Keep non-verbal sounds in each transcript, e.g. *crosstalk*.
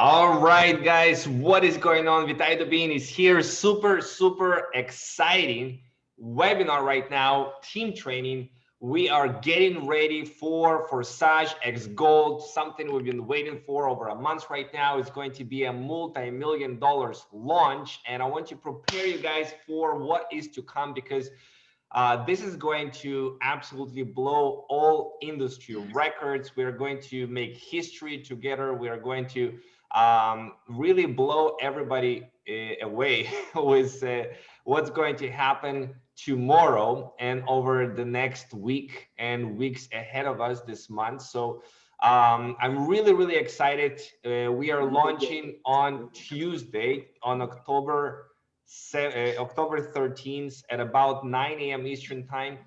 All right, guys, what is going on? Vitaliy Dubinin is here. Super, super exciting webinar right now, team training. We are getting ready for Forsage X Gold, something we've been waiting for over a month right now. It's going to be a multi-million dollars launch. And I want to prepare you guys for what is to come because uh, this is going to absolutely blow all industry records. We're going to make history together. We are going to um, really blow everybody uh, away *laughs* with uh, what's going to happen tomorrow and over the next week and weeks ahead of us this month. So um, I'm really, really excited. Uh, we are launching on Tuesday on October uh, October 13th at about 9 a.m. Eastern time.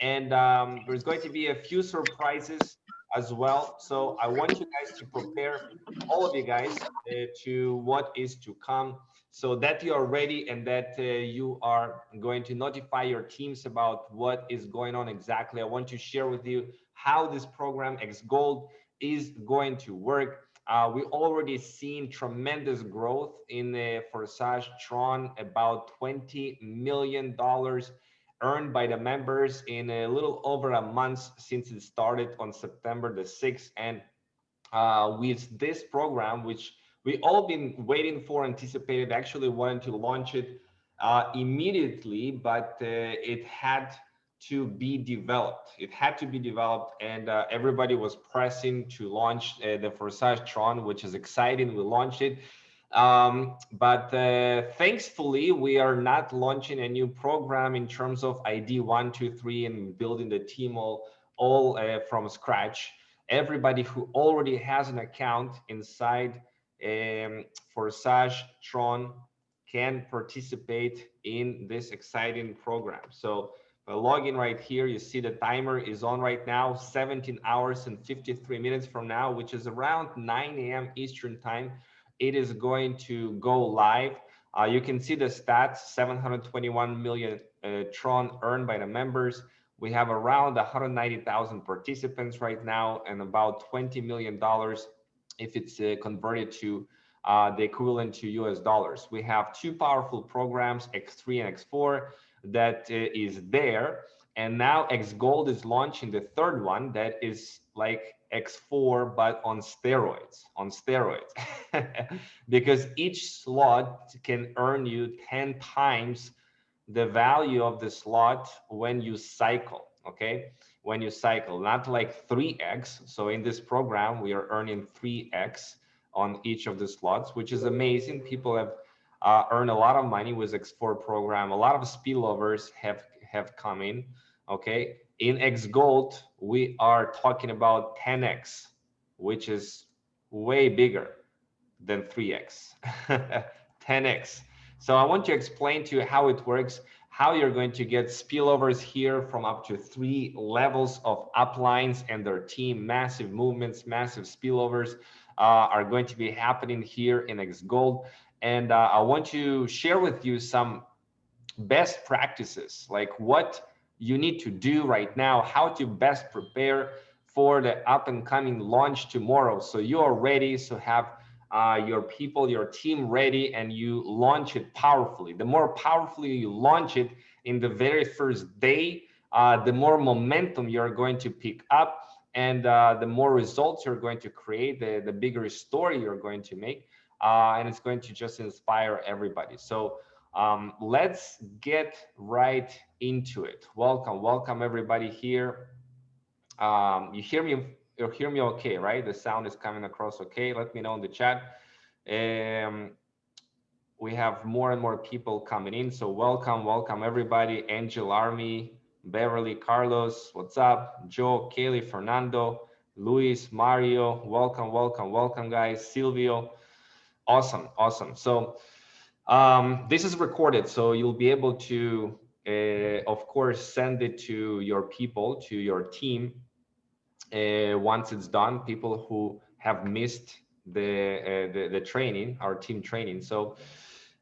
And um, there's going to be a few surprises as well. So I want you guys to prepare all of you guys uh, to what is to come so that you are ready and that uh, you are going to notify your teams about what is going on exactly. I want to share with you how this program X Gold is going to work. Uh, we already seen tremendous growth in the Forsage Tron, about $20 million earned by the members in a little over a month since it started on September the 6th. And uh, with this program, which we all been waiting for, anticipated, actually wanted to launch it uh, immediately, but uh, it had to be developed. It had to be developed and uh, everybody was pressing to launch uh, the Forsage Tron, which is exciting. We launched it. Um, but uh, thankfully, we are not launching a new program in terms of ID one, two, three, and building the team all, all uh, from scratch. Everybody who already has an account inside um, Forsage Tron can participate in this exciting program. So uh, log in right here, you see the timer is on right now, 17 hours and 53 minutes from now, which is around 9 a.m. Eastern time it is going to go live. Uh, you can see the stats, 721 million uh, Tron earned by the members. We have around 190,000 participants right now and about $20 million if it's uh, converted to uh, the equivalent to US dollars. We have two powerful programs, X3 and X4, that uh, is there. And now X Gold is launching the third one that is like X4, but on steroids, on steroids, *laughs* because each slot can earn you 10 times the value of the slot when you cycle, okay? When you cycle, not like 3x. So in this program, we are earning 3x on each of the slots, which is amazing. People have uh, earned a lot of money with X4 program. A lot of spillovers have, have come in okay in x gold we are talking about 10x which is way bigger than 3x 10x *laughs* so i want to explain to you how it works how you're going to get spillovers here from up to three levels of uplines and their team. Massive movements massive spillovers uh, are going to be happening here in x gold. And uh, i want to share with you some best practices like what you need to do right now, how to best prepare for the up and coming launch tomorrow. So you are ready to so have uh, your people, your team ready, and you launch it powerfully. The more powerfully you launch it in the very first day, uh, the more momentum you're going to pick up and uh, the more results you're going to create, the, the bigger story you're going to make. Uh, and it's going to just inspire everybody. So um, let's get right into it. Welcome, welcome everybody here. Um, you hear me, you hear me okay, right? The sound is coming across okay. Let me know in the chat. Um, we have more and more people coming in. So welcome, welcome everybody. Angel Army, Beverly, Carlos, what's up? Joe, Kaylee, Fernando, Luis, Mario, welcome, welcome, welcome guys. Silvio, awesome, awesome. So um, this is recorded, so you'll be able to, uh, of course, send it to your people, to your team. Uh, once it's done, people who have missed the, uh, the, the training, our team training. So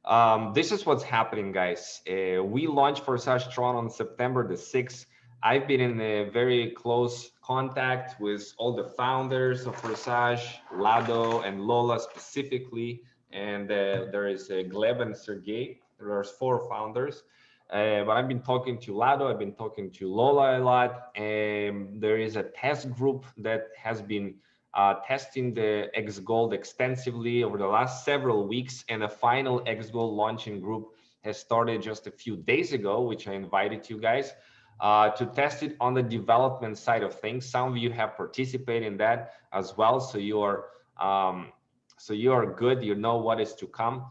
um, this is what's happening, guys. Uh, we launched Forsage Tron on September the 6th. I've been in a very close contact with all the founders of Forsage, Lado and Lola specifically. And uh, there is uh, Gleb and Sergey. There's four founders. Uh, but I've been talking to Lado, I've been talking to Lola a lot. And there is a test group that has been uh, testing the X Gold extensively over the last several weeks. And a final X Gold launching group has started just a few days ago, which I invited you guys uh, to test it on the development side of things. Some of you have participated in that as well. So you're um, so you are good. You know what is to come.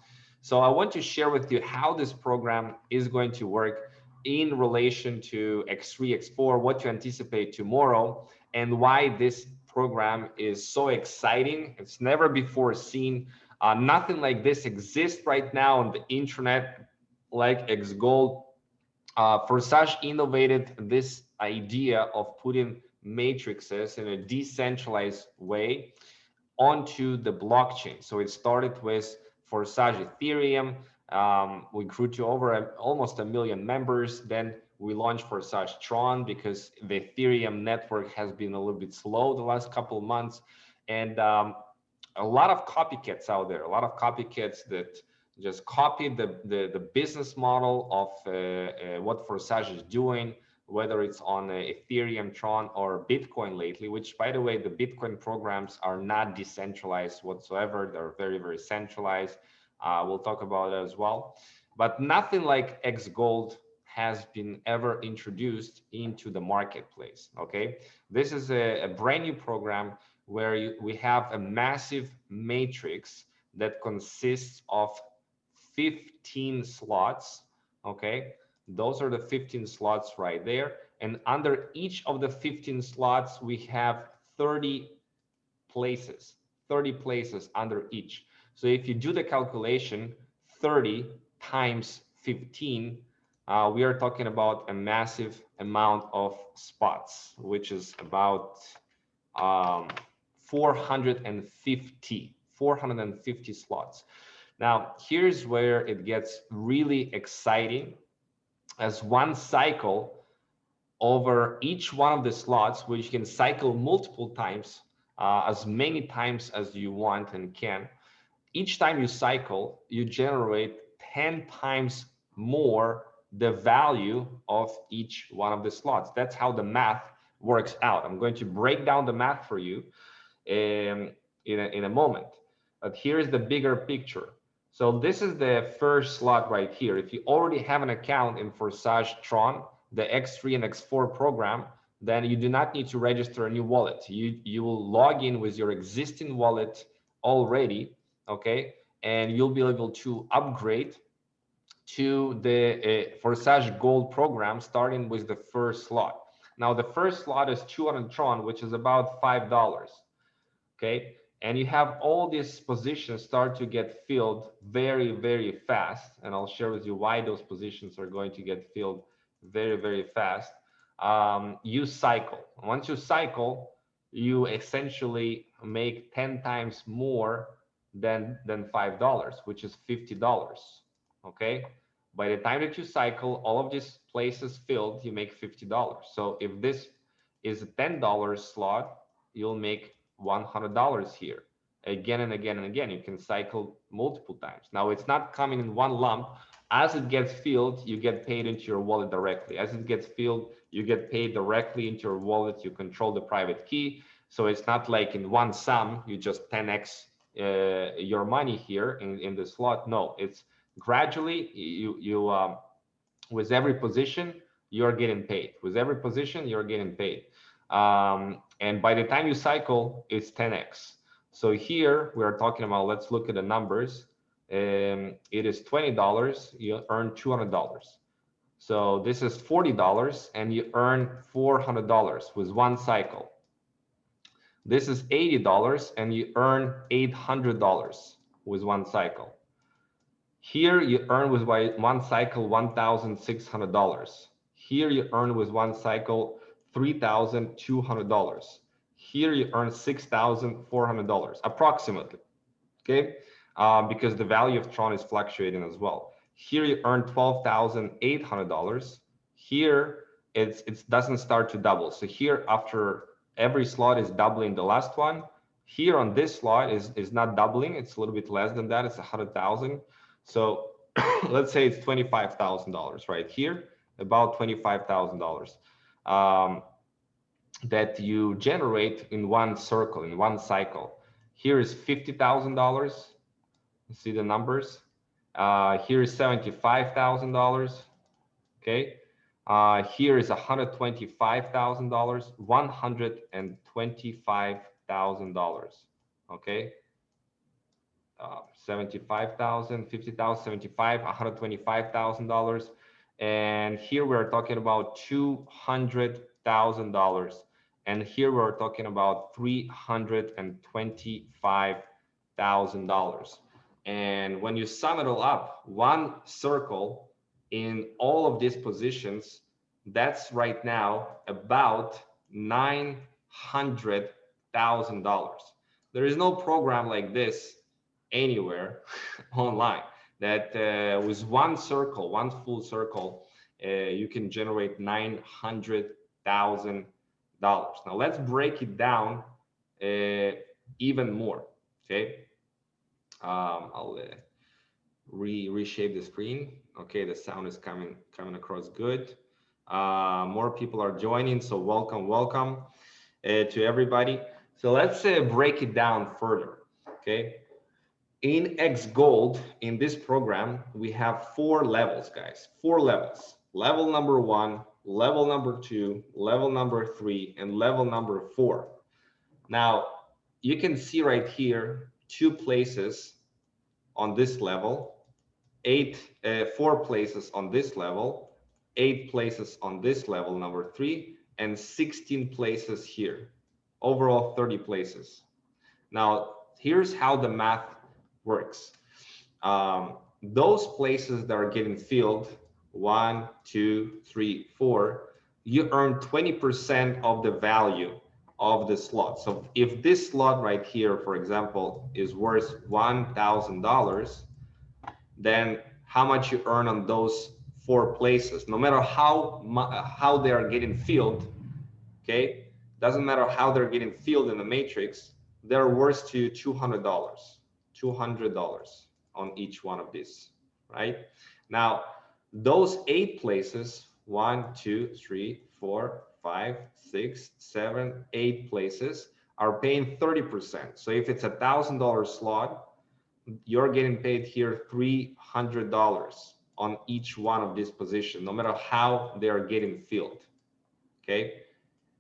So I want to share with you how this program is going to work in relation to X3, X4, what to anticipate tomorrow, and why this program is so exciting. It's never before seen. Uh, nothing like this exists right now on the internet like X Gold uh, Forsage innovated this idea of putting matrices in a decentralized way onto the blockchain. So it started with Forsage Ethereum. Um, we grew to over a, almost a million members. Then we launched Forsage Tron because the Ethereum network has been a little bit slow the last couple of months. And um, a lot of copycats out there, a lot of copycats that just copy the, the, the business model of uh, uh, what Forsage is doing, whether it's on uh, Ethereum, Tron, or Bitcoin lately, which by the way, the Bitcoin programs are not decentralized whatsoever. They're very, very centralized. Uh, we'll talk about it as well. But nothing like X Gold has been ever introduced into the marketplace, okay? This is a, a brand new program where you, we have a massive matrix that consists of 15 slots, okay? Those are the 15 slots right there. And under each of the 15 slots, we have 30 places, 30 places under each. So if you do the calculation, 30 times 15, uh, we are talking about a massive amount of spots, which is about um, 450, 450 slots. Now, here's where it gets really exciting as one cycle over each one of the slots, which you can cycle multiple times, uh, as many times as you want and can. Each time you cycle, you generate 10 times more the value of each one of the slots. That's how the math works out. I'm going to break down the math for you um, in, a, in a moment. But here's the bigger picture. So this is the first slot right here. If you already have an account in Forsage Tron, the X3 and X4 program, then you do not need to register a new wallet. You, you will log in with your existing wallet already, okay? And you'll be able to upgrade to the uh, Forsage Gold program, starting with the first slot. Now, the first slot is 200 Tron, which is about $5, okay? And you have all these positions start to get filled very, very fast. And I'll share with you why those positions are going to get filled very, very fast. Um, you cycle. Once you cycle, you essentially make 10 times more than, than $5, which is $50. Okay. By the time that you cycle, all of these places filled, you make $50. So if this is a $10 slot, you'll make $100 here again and again and again. You can cycle multiple times. Now it's not coming in one lump. As it gets filled, you get paid into your wallet directly. As it gets filled, you get paid directly into your wallet. You control the private key. So it's not like in one sum, you just 10x uh, your money here in, in the slot. No, it's gradually you, you um, with every position, you're getting paid. With every position, you're getting paid. Um, and by the time you cycle, it's 10x. So here we are talking about, let's look at the numbers. Um, it is $20, you earn $200. So this is $40 and you earn $400 with one cycle. This is $80 and you earn $800 with one cycle. Here you earn with one cycle $1,600. Here you earn with one cycle $3,200. Here you earn $6,400 approximately, okay? Uh, because the value of Tron is fluctuating as well. Here you earn $12,800. Here it's it doesn't start to double. So here after every slot is doubling the last one. Here on this slot is is not doubling. It's a little bit less than that. It's a hundred thousand. So *coughs* let's say it's twenty five thousand dollars right here, about twenty five thousand um, that you generate in one circle in one cycle. Here is fifty thousand dollars. See the numbers. Uh, here is seventy five thousand dollars. Okay uh, here is $125,000, $125,000. Okay. Uh, 75,000, 50,000, 75, $125,000. And here we're talking about $200,000. And here we're talking about $325,000. And when you sum it all up, one circle in all of these positions, that's right now about $900,000. There is no program like this anywhere *laughs* online that uh, with one circle, one full circle, uh, you can generate $900,000. Now let's break it down uh, even more, okay? Um, I'll uh, re reshape the screen. Okay, the sound is coming coming across good. Uh, more people are joining, so welcome, welcome uh, to everybody. So let's break it down further. Okay, in X Gold in this program we have four levels, guys. Four levels. Level number one, level number two, level number three, and level number four. Now you can see right here two places on this level eight, uh, four places on this level, eight places on this level, number three, and 16 places here, overall 30 places. Now, here's how the math works. Um, those places that are getting filled, one, two, three, four, you earn 20% of the value of the slot. So if this slot right here, for example, is worth $1,000, then how much you earn on those four places, no matter how how they are getting filled, okay? Doesn't matter how they're getting filled in the matrix, they're worth to $200, $200 on each one of these, right? Now, those eight places, one, two, three, four, five, six, seven, eight places are paying 30%. So if it's a thousand dollar slot, you're getting paid here $300 on each one of these positions, no matter how they are getting filled. Okay,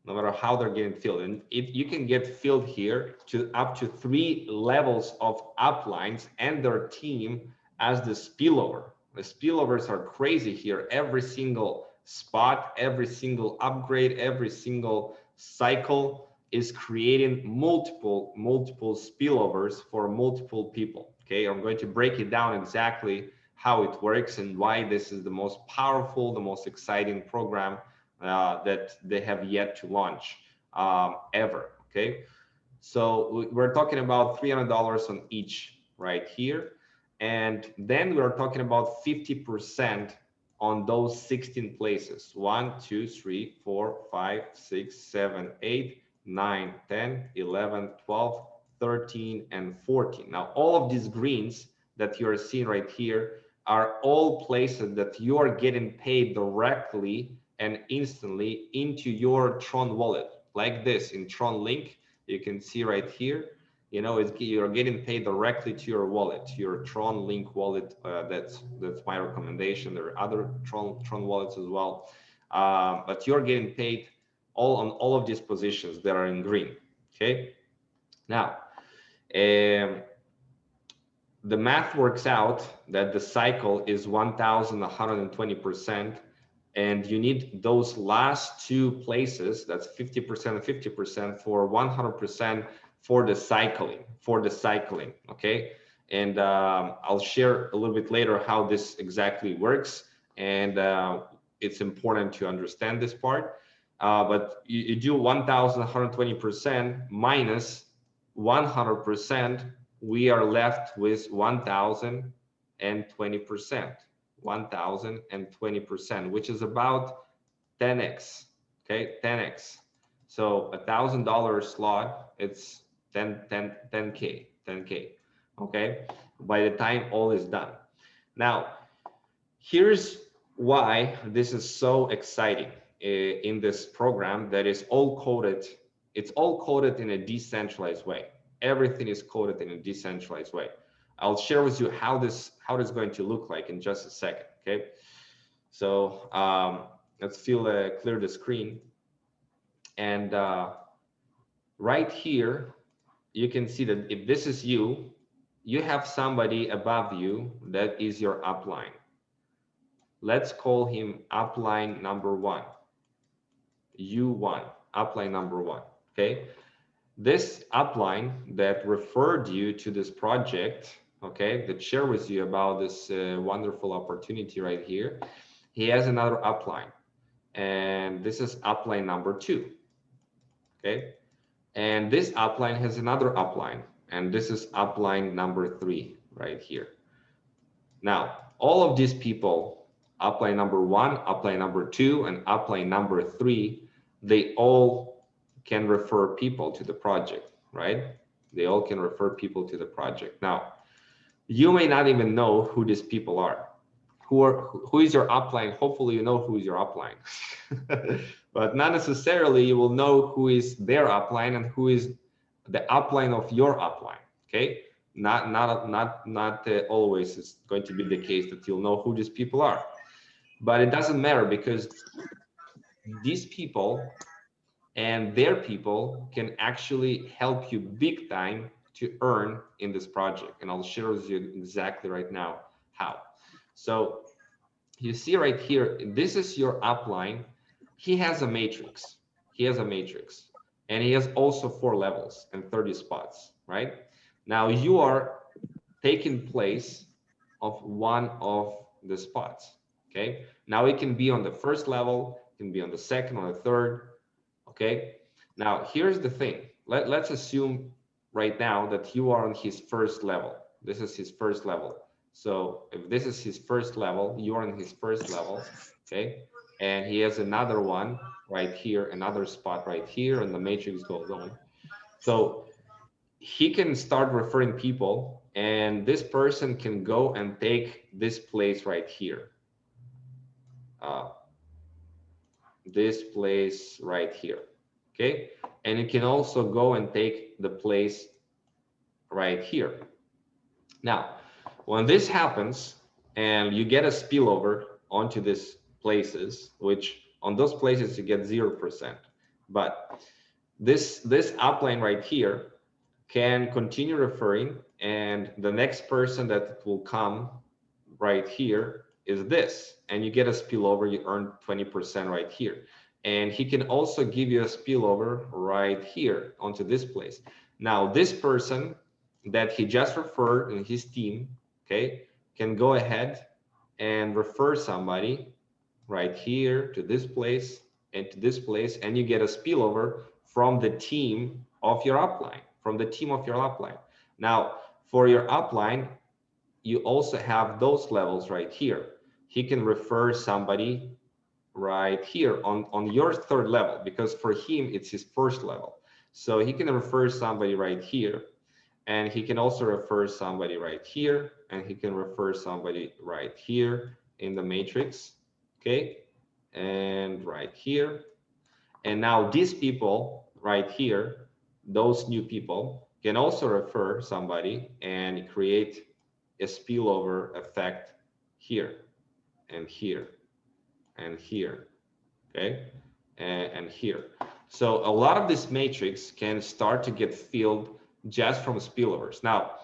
no matter how they're getting filled. And if you can get filled here to up to three levels of uplines and their team as the spillover. The spillovers are crazy here. Every single spot, every single upgrade, every single cycle is creating multiple, multiple spillovers for multiple people. Okay, I'm going to break it down exactly how it works and why this is the most powerful, the most exciting program uh, that they have yet to launch um, ever. Okay, so we're talking about $300 on each right here. And then we're talking about 50% on those 16 places. One, two, three, four, five, six, seven, eight, nine, 10, 11, 12, 13, and 14. Now, all of these greens that you're seeing right here are all places that you are getting paid directly and instantly into your Tron wallet, like this in Tron Link. You can see right here, you know, it's, you're getting paid directly to your wallet, your Tron Link wallet. Uh, that's that's my recommendation. There are other Tron Tron wallets as well, uh, but you're getting paid all on all of these positions that are in green. Okay. Now, um, the math works out that the cycle is 1,120%, and you need those last two places, that's 50% and 50% for 100% for the cycling, for the cycling, okay? And um, I'll share a little bit later how this exactly works, and uh, it's important to understand this part. Uh, but you, you do 1,120% minus 100%, we are left with 1,020%, 1,020%, which is about 10x, okay, 10x. So a thousand dollar slot, it's 10, 10, 10K, 10K, okay, by the time all is done. Now, here's why this is so exciting eh, in this program that is all coded, it's all coded in a decentralized way. Everything is coded in a decentralized way. I'll share with you how this how this is going to look like in just a second. Okay, so um, let's feel uh, clear the screen, and uh, right here you can see that if this is you, you have somebody above you that is your upline. Let's call him upline number one. U1, upline number one. Okay. This upline that referred you to this project okay, that share with you about this uh, wonderful opportunity right here. He has another upline and this is upline number two, okay? And this upline has another upline and this is upline number three right here. Now, all of these people, upline number one, upline number two, and upline number three, they all can refer people to the project, right? They all can refer people to the project. Now, you may not even know who these people are. Who are who is your upline? Hopefully you know who is your upline. *laughs* But not necessarily you will know who is their upline and who is the upline of your upline okay? Not not not not uh, always is going to be the case that you'll know who these people are. But it doesn't matter because these people and their people can actually help you big time to earn in this project. And I'll share with you exactly right now how. So you see right here, this is your upline. He has a matrix. He has a matrix and he has also four levels and 30 spots, right? Now you are taking place of one of the spots, okay? Now it can be on the first level, can be on the second, or the third, okay? Now here's the thing. Let, let's assume right now that you are on his first level. This is his first level. So if this is his first level, you're on his first level, okay? And he has another one right here, another spot right here, and the matrix goes on. So he can start referring people, and this person can go and take this place right here. Uh, this place right here, okay? And it can also go and take the place right here. Now, when this happens and you get a spillover onto these places, which on those places you get 0%, but this, this upline right here can continue referring and the next person that will come right here is this and you get a spillover you earn 20% right here and he can also give you a spillover right here onto this place. Now, this person that he just referred in his team, okay, can go ahead and refer somebody right here to this place and to this place, and you get a spillover from the team of your upline, from the team of your upline. Now, for your upline, you also have those levels right here. He can refer somebody right here on, on your third level, because for him, it's his first level. So he can refer somebody right here, and he can also refer somebody right here, and he can refer somebody right here in the matrix, okay? And right here. And now these people right here, those new people can also refer somebody and create a spillover effect here and here and here, okay, and, and here. So a lot of this matrix can start to get filled just from spillovers. Now,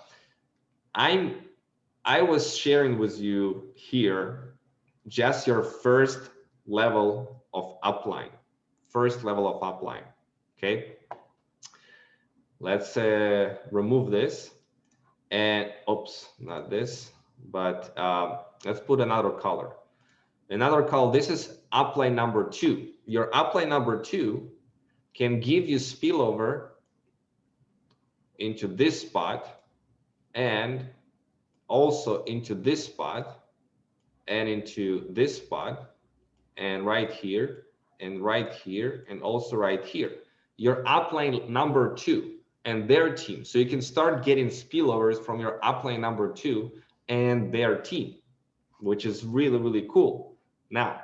I'm I was sharing with you here just your first level of upline, first level of upline. Okay. Let's uh, remove this and oops, not this, but um, let's put another color. Another call, this is upline number two. Your upline number two can give you spillover into this spot and also into this spot and into this spot and right here and right here and also right here. Your upline number two and their team. So you can start getting spillovers from your upline number two and their team, which is really, really cool. Now,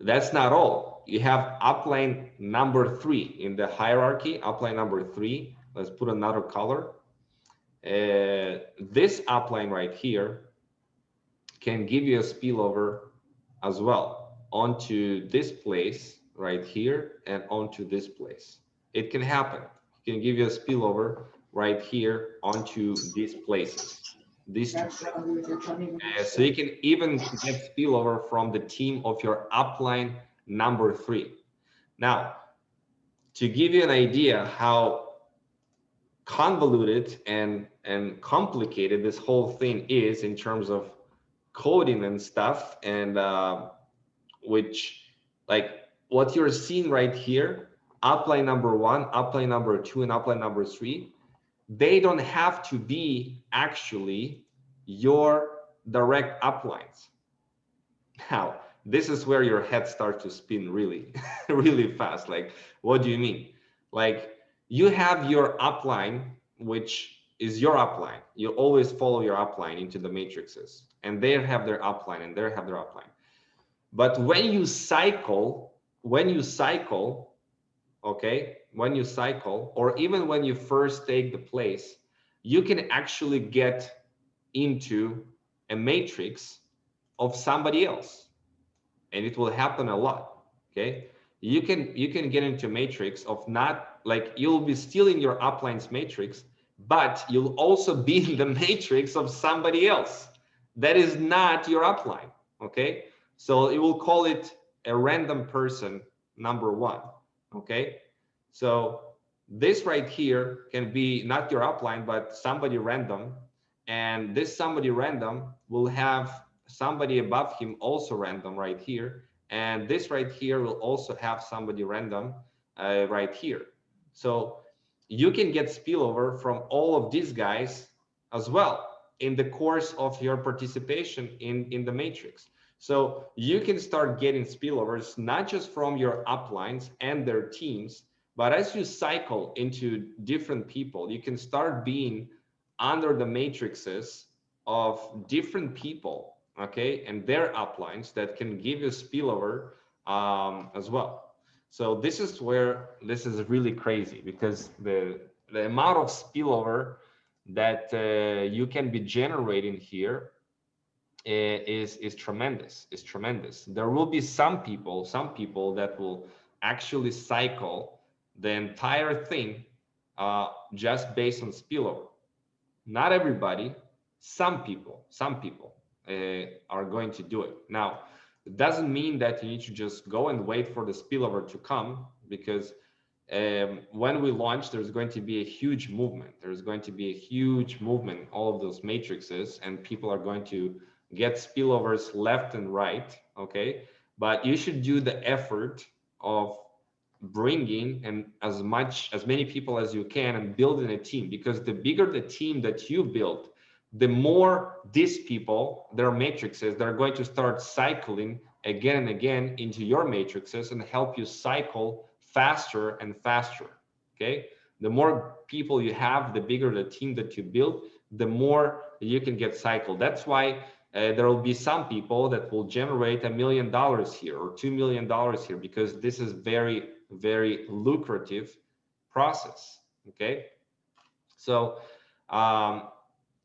that's not all. You have upline number three in the hierarchy, upline number three. Let's put another color. Uh, this upline right here can give you a spillover as well onto this place right here and onto this place. It can happen. It can give you a spillover right here onto these places. These two. Uh, so you can even get spillover from the team of your upline number three. Now, to give you an idea how convoluted and and complicated this whole thing is in terms of coding and stuff and uh, which like what you're seeing right here upline number one upline number two and upline number three they don't have to be actually your direct uplines. Now this is where your head starts to spin really *laughs* really fast. Like what do you mean? Like you have your upline which is your upline. You always follow your upline into the matrices and they have their upline and they have their upline. But when you cycle, when you cycle, okay, when you cycle, or even when you first take the place, you can actually get into a matrix of somebody else. And it will happen a lot. Okay. You can you can get into matrix of not like you'll be still in your uplines matrix, but you'll also *laughs* be in the matrix of somebody else that is not your upline okay so it will call it a random person number one okay? So this right here can be not your upline but somebody random. And this somebody random will have somebody above him also random right here. And this right here will also have somebody random uh, right here. So you can get spillover from all of these guys as well in the course of your participation in, in the matrix. So you can start getting spillovers, not just from your uplines and their teams, but as you cycle into different people, you can start being under the matrices of different people, okay, and their uplines that can give you spillover um, as well. So this is where this is really crazy because the the amount of spillover that uh, you can be generating here is is tremendous is tremendous. There will be some people some people that will actually cycle the entire thing uh, just based on spillover. Not everybody some people some people uh, are going to do it. Now it doesn't mean that you need to just go and wait for the spillover to come because um, when we launch, there's going to be a huge movement. There's going to be a huge movement, all of those matrices, and people are going to get spillovers left and right. Okay, but you should do the effort of bringing and as much as many people as you can and building a team because the bigger the team that you build the more these people their matrices they're going to start cycling again and again into your matrices and help you cycle faster and faster. Okay. The more people you have, the bigger the team that you build, the more you can get cycled. That's why uh, there will be some people that will generate a million dollars here or two million dollars here because this is very, very lucrative process. Okay. So um,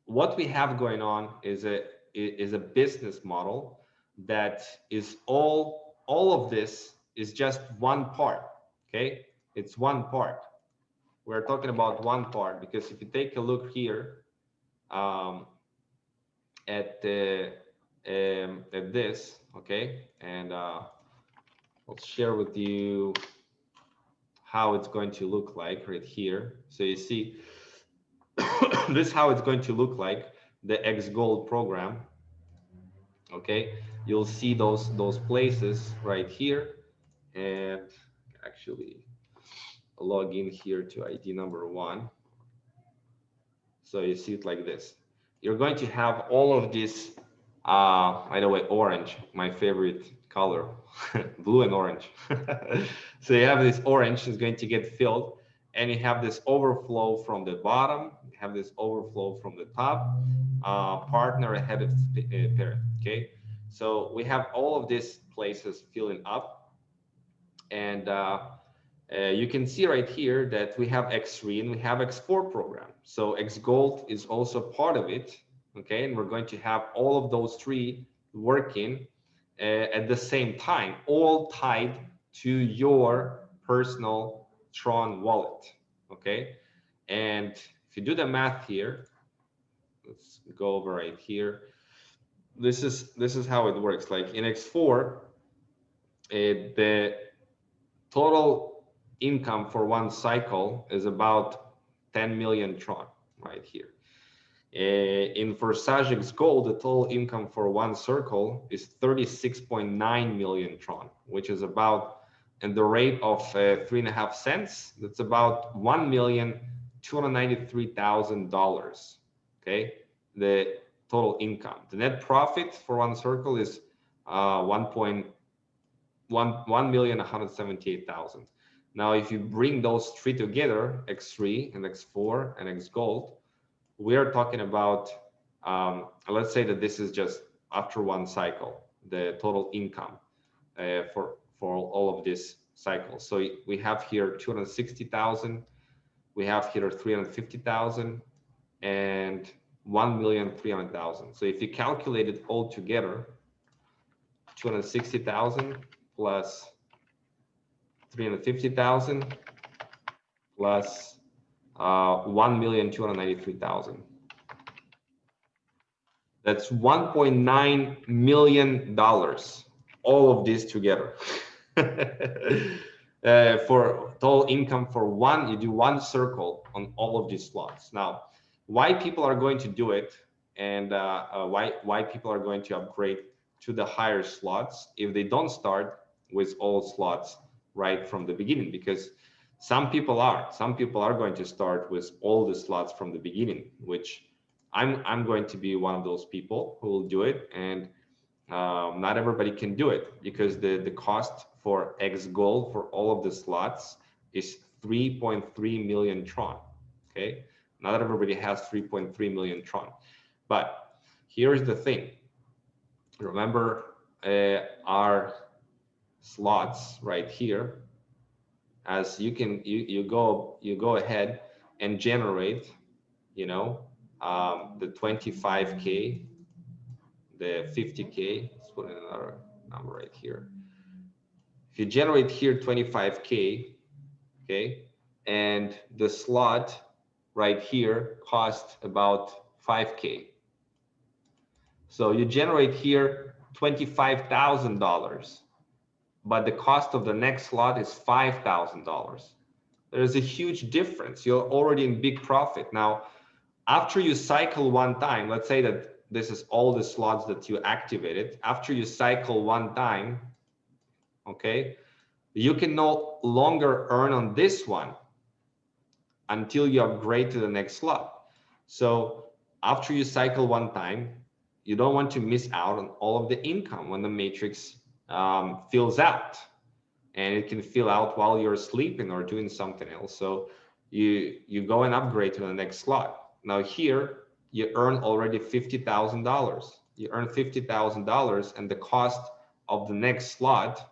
what we have going on is a is a business model that is all all of this is just one part okay it's one part we're talking about one part because if you take a look here um, at the um, at this okay and uh, I'll share with you how it's going to look like right here so you see *coughs* this is how it's going to look like the X Gold program okay you'll see those those places right here and actually log in here to ID number one. So you see it like this. You're going to have all of this, uh, by the way, orange, my favorite color, *laughs* blue and orange. *laughs* so you have this orange is going to get filled and you have this overflow from the bottom, you have this overflow from the top, uh, partner ahead of uh, parent, okay? So we have all of these places filling up and uh, uh, you can see right here that we have X3 and we have X4 program. So X Gold is also part of it, okay? And we're going to have all of those three working uh, at the same time, all tied to your personal Tron wallet, okay? And if you do the math here, let's go over right here. This is this is how it works. Like in X4, uh, the total income for one cycle is about 10 million Tron right here. Uh, in Forsage X Gold, the total income for one circle is 36.9 million Tron, which is about, in the rate of uh, three and a half cents, that's about one million two hundred ninety-three thousand dollars. Okay, the total income. The net profit for one circle is uh, one point one one million one hundred seventy-eight thousand. Now, if you bring those three together, X3 and X4 and X Gold, we are talking about, um, let's say that this is just after one cycle, the total income uh, for, for all of these cycles. So we have here 260,000, we have here 350,000 and 1,300,000. So if you calculate it all together, 260,000 plus 350,000 plus uh, 1,293,000. That's 1.9 million dollars, all of this together. *laughs* uh, for total income for one, you do one circle on all of these slots. Now, why people are going to do it and uh, uh, why, why people are going to upgrade to the higher slots if they don't start with all slots right from the beginning because some people are some people are going to start with all the slots from the beginning which i'm i'm going to be one of those people who will do it and um, not everybody can do it because the the cost for x gold for all of the slots is 3.3 million tron okay? Not everybody has 3.3 million tron. But here's the thing. Remember uh, our slots right here as you can you, you go you go ahead and generate you know um, the 25k the 50k let's put another number right here. If you generate here 25k okay and the slot right here cost about 5k so you generate here $25,000 but the cost of the next slot is $5,000. There's a huge difference. You're already in big profit. Now, after you cycle one time, let's say that this is all the slots that you activated. After you cycle one time, okay, you can no longer earn on this one until you upgrade to the next slot. So after you cycle one time, you don't want to miss out on all of the income when the matrix um, fills out and it can fill out while you're sleeping or doing something else. So you, you go and upgrade to the next slot. Now here you earn already $50,000. You earn $50,000 and the cost of the next slot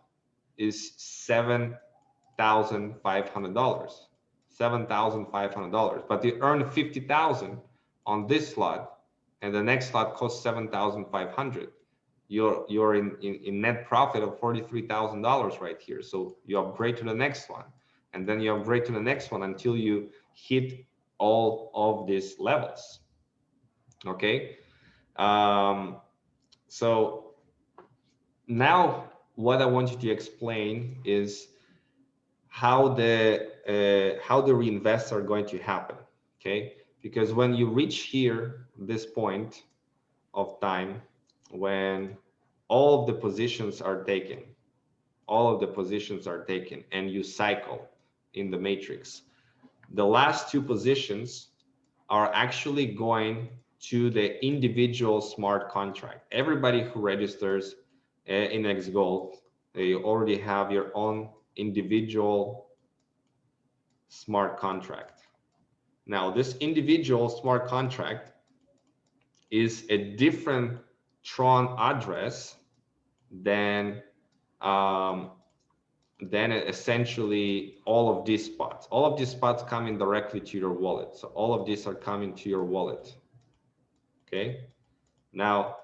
is $7,500. $7,500, but you earn 50,000 on this slot and the next slot costs 7,500 you're you're in, in, in net profit of $43,000 right here. So you upgrade to the next one and then you upgrade to the next one until you hit all of these levels. Okay. Um, so now what I want you to explain is how the uh, how the reinvests are going to happen. Okay. Because when you reach here, this point of time, when all of the positions are taken, all of the positions are taken and you cycle in the matrix. The last two positions are actually going to the individual smart contract. Everybody who registers uh, in X Gold, you already have your own individual smart contract. Now, this individual smart contract is a different Tron address then um, then essentially all of these spots. All of these spots coming directly to your wallet. So all of these are coming to your wallet. Okay. Now,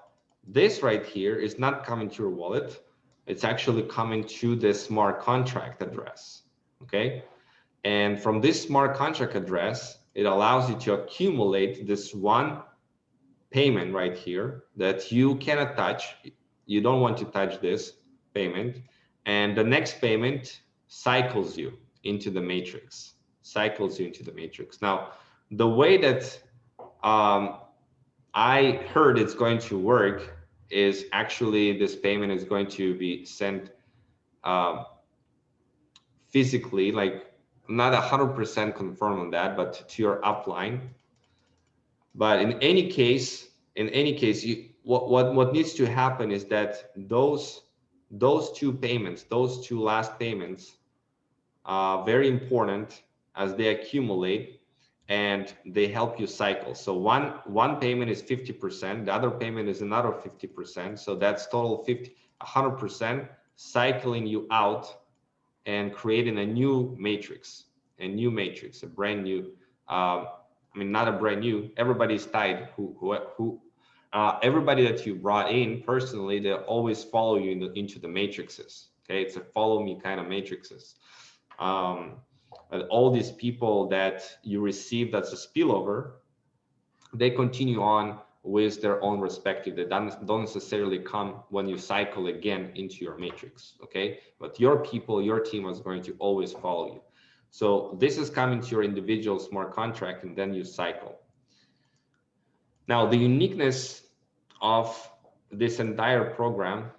this right here is not coming to your wallet. It's actually coming to the smart contract address. Okay. And from this smart contract address, it allows you to accumulate this one payment right here that you cannot touch. You don't want to touch this payment. And the next payment cycles you into the matrix, cycles you into the matrix. Now, the way that um, I heard it's going to work is actually this payment is going to be sent um, physically, like not a hundred percent confirmed on that, but to your upline. But in any case, in any case, you what what what needs to happen is that those those two payments, those two last payments, are very important as they accumulate and they help you cycle. So one one payment is 50%, the other payment is another 50%. So that's total 50, 100% cycling you out and creating a new matrix, a new matrix, a brand new, um, I mean, not a brand new, everybody's tied who, who, who uh, everybody that you brought in personally, they always follow you in the, into the matrices. Okay, it's a follow me kind of matrices. Um, all these people that you received as a spillover, they continue on with their own respective. They don't, don't necessarily come when you cycle again into your matrix. Okay, but your people, your team is going to always follow you. So this is coming to your individual smart contract, and then you cycle. Now, the uniqueness of this entire program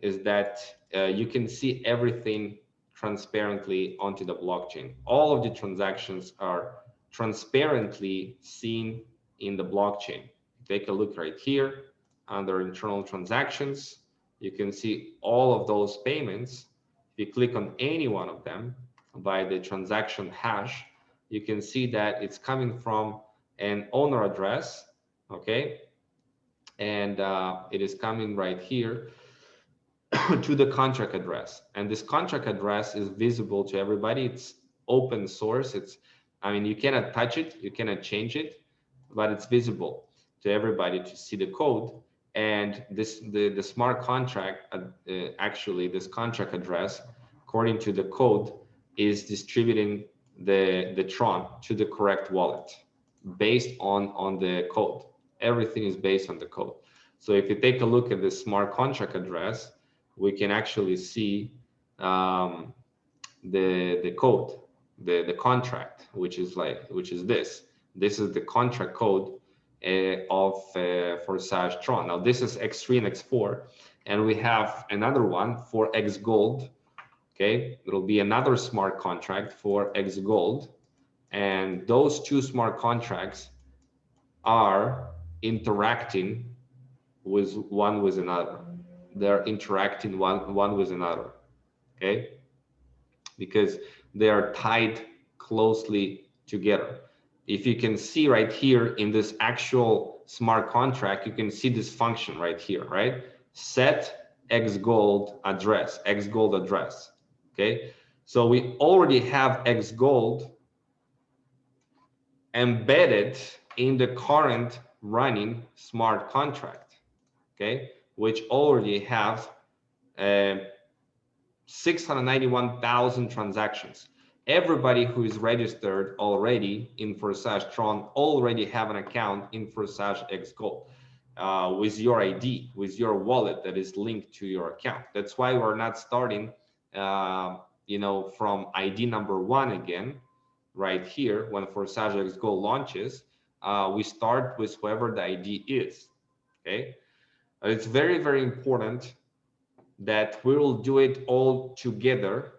is that uh, you can see everything transparently onto the blockchain. All of the transactions are transparently seen in the blockchain. Take a look right here under internal transactions. You can see all of those payments. If you click on any one of them by the transaction hash, you can see that it's coming from an owner address okay? And uh, it is coming right here *coughs* to the contract address. And this contract address is visible to everybody. It's open source. It's i mean you cannot touch it. You cannot change it but it's visible to everybody to see the code. And this the the smart contract uh, actually this contract address according to the code is distributing the the tron to the correct wallet based on on the code everything is based on the code. So if you take a look at the smart contract address, we can actually see um, the the code, the the contract, which is like which is this. This is the contract code uh, of uh, Forsage Tron. Now this is X3 and X4, and we have another one for X Gold. Okay, it'll be another smart contract for X Gold, and those two smart contracts are interacting with one with another. They're interacting one, one with another, okay? Because they are tied closely together. If you can see right here in this actual smart contract, you can see this function right here, right? Set X gold address, X gold address, okay? So we already have X gold embedded in the current running smart contract, okay, which already have uh, 691,000 transactions. Everybody who is registered already in Forsage Tron already have an account in Forsage X Gold uh, with your ID, with your wallet that is linked to your account. That's why we're not starting, uh, you know, from ID number one again, right here when Forsage X Gold launches uh, we start with whoever the ID is. Okay, it's very very important that we will do it all together.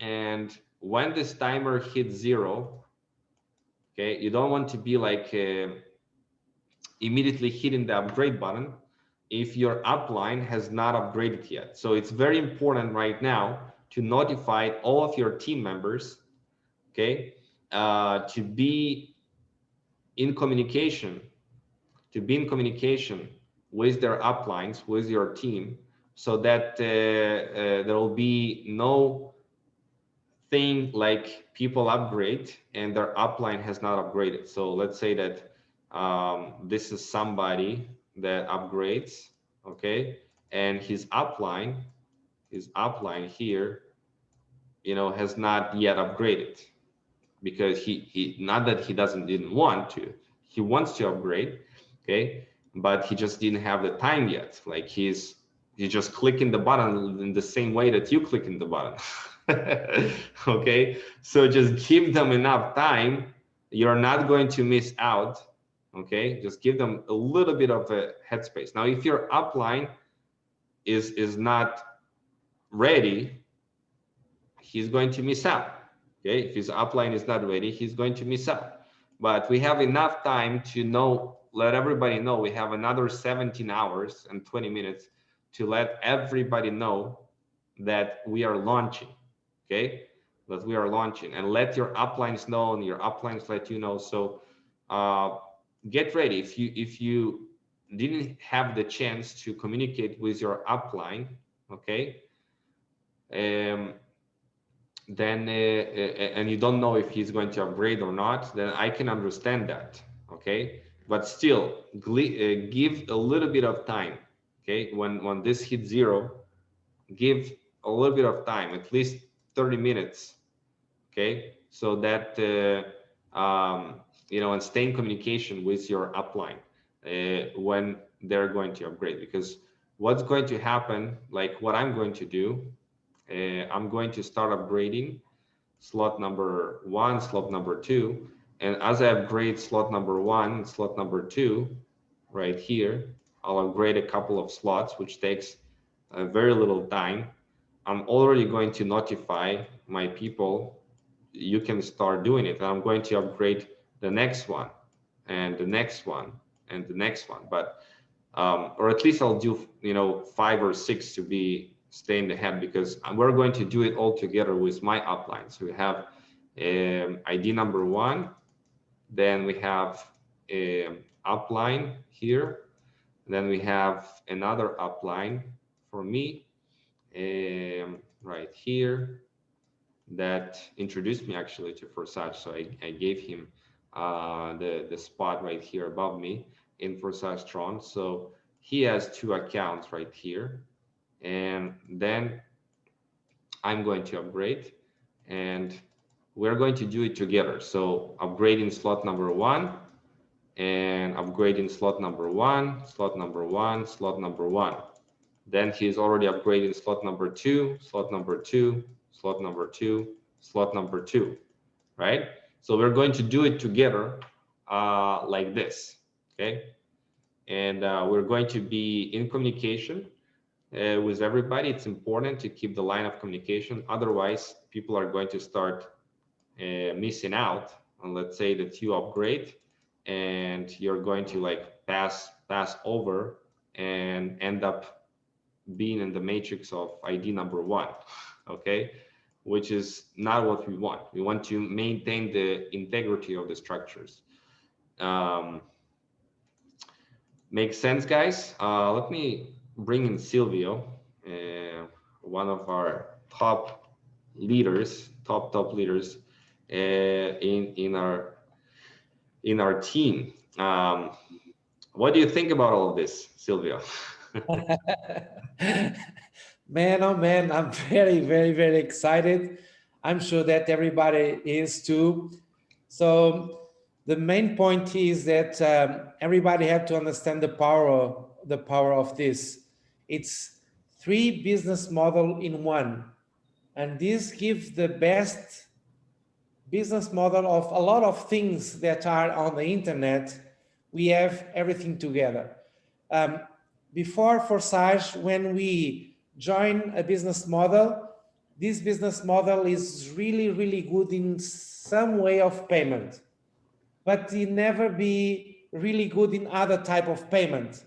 And when this timer hits zero, okay, you don't want to be like uh, immediately hitting the upgrade button. if your upline has not upgraded yet. So it's very important right now to notify all of your team members, okay, uh, to be in communication, to be in communication with their uplines, with your team, so that uh, uh, there will be no thing like people upgrade and their upline has not upgraded. So let's say that um, this is somebody that upgrades, okay, and his upline, his upline here, you know, has not yet upgraded because he, he not that he doesn't didn't want to, he wants to upgrade, okay, but he just didn't have the time yet. Like he's he's just clicking the button in the same way that you click in the button. *laughs* okay, so just give them enough time. You're not going to miss out. Okay, just give them a little bit of a headspace. Now, if your upline is is not ready, he's going to miss out. Okay, if his upline is not ready, he's going to miss out. But we have enough time to know, let everybody know we have another 17 hours and 20 minutes to let everybody know that we are launching okay that we are launching and let your uplines know and your uplines let you know so uh, get ready if you if you didn't have the chance to communicate with your upline okay um, then uh, uh and you don't know if he's going to upgrade or not then i can understand that okay? But still uh, give a little bit of time okay? When when this hits zero give a little bit of time at least 30 minutes okay? So that uh, um, you know and stay in communication with your upline uh, when they're going to upgrade. Because what's going to happen like what i'm going to do uh, i'm going to start upgrading slot number one slot number two and as i upgrade slot number one slot number two right here i'll upgrade a couple of slots which takes uh, very little time I'm already going to notify my people, you can start doing it. I'm going to upgrade the next one and the next one and the next one. But, um, or at least I'll do, you know, five or six to be staying ahead because we're going to do it all together with my upline. So we have um, ID number one, then we have um, upline here, then we have another upline for me, um, right here that introduced me actually to Forsage. So I, I gave him uh, the, the spot right here above me in Forsage Tron. So he has two accounts right here. And then I'm going to upgrade and we're going to do it together. So upgrading slot number one and upgrading slot number one, slot number one, slot number one. Then he's already upgrading slot number two, slot number two, slot number two, slot number two, right? So we're going to do it together uh, like this, okay? And uh, we're going to be in communication uh, with everybody. It's important to keep the line of communication. Otherwise, people are going to start uh, missing out on, let's say that you upgrade and you're going to like pass pass over and end up being in the matrix of ID number one, *laughs* okay? Which is not what we want. We want to maintain the integrity of the structures. Um, makes sense, guys? Uh, let me bring in Silvio, uh, one of our top leaders, top, top leaders uh, in, in, our, in our team. Um, what do you think about all of this, Silvio? *laughs* *laughs* man, oh man, I'm *laughs* very, very, very excited. I'm sure that everybody is too. So the main point is that um, everybody have to understand the power, the power of this. It's three business model in one. And this gives the best business model of a lot of things that are on the internet. We have everything together. Um, before Forsage, when we join a business model, this business model is really, really good in some way of payment, but it never be really good in other type of payment.